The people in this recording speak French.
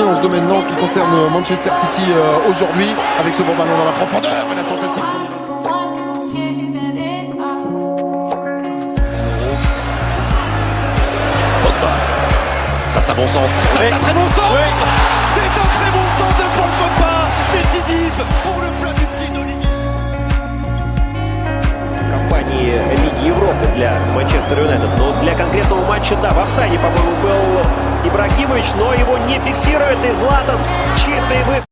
compris en ce domaine-là en ce qui concerne Manchester City euh, aujourd'hui avec ce bon ballon dans la profondeur et la tentative. Ça c'est un bon centre, ça oui. c'est un très bon centre. C'est un très bon centre de Paul Pogba, décisif pour le plat du pied d'Olivier. Campagne eh, Ligue Europe. Для Манчестер Юнайтед. Но для конкретного матча, да, в офсайде, по-моему, был Ибрагимович, но его не фиксирует. И Златан чистый выход.